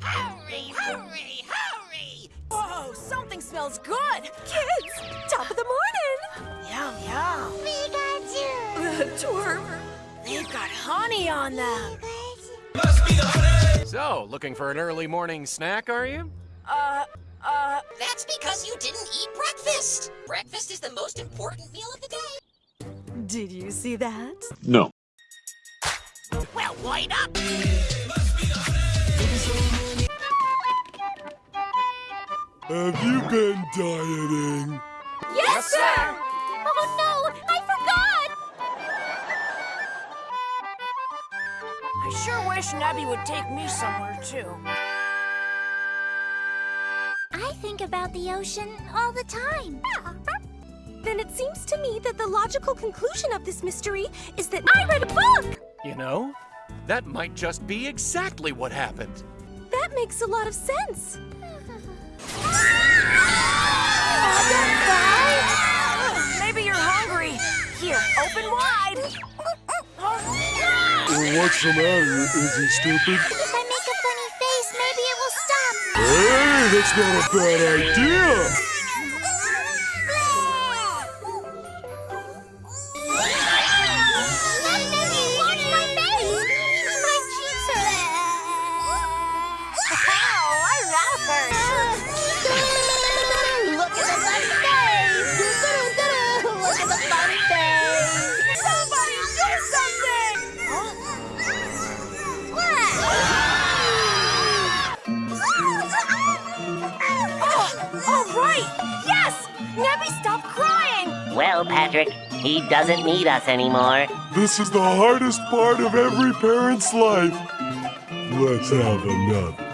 Hurry, hurry, hurry! Whoa, something smells good! Kids, top of the morning! Yum, yum. Pikachu! Twerp. They've got honey on them. The So, looking for an early morning snack, are you? Uh, uh, That's because you didn't eat breakfast. Breakfast is the most important meal of the day. did you see that? No. Well, wind up! Have you been dieting? Yes, sir! Oh no, I forgot! I sure wish Nebby would take me somewhere, too. I think about the ocean all the time. Then it seems to me that the logical conclusion of this mystery is that I read a book! You know, that might just be exactly what happened. That makes a lot of sense. Maybe you're hungry. Here, open wide. What's the matter? Is he stupid? If I make a funny face, maybe it will stop. Hey, that's not a bad idea! All right! Yes! Nebby, stop crying! Well, Patrick, he doesn't need us anymore. This is the hardest part of every parent's life. Let's have another.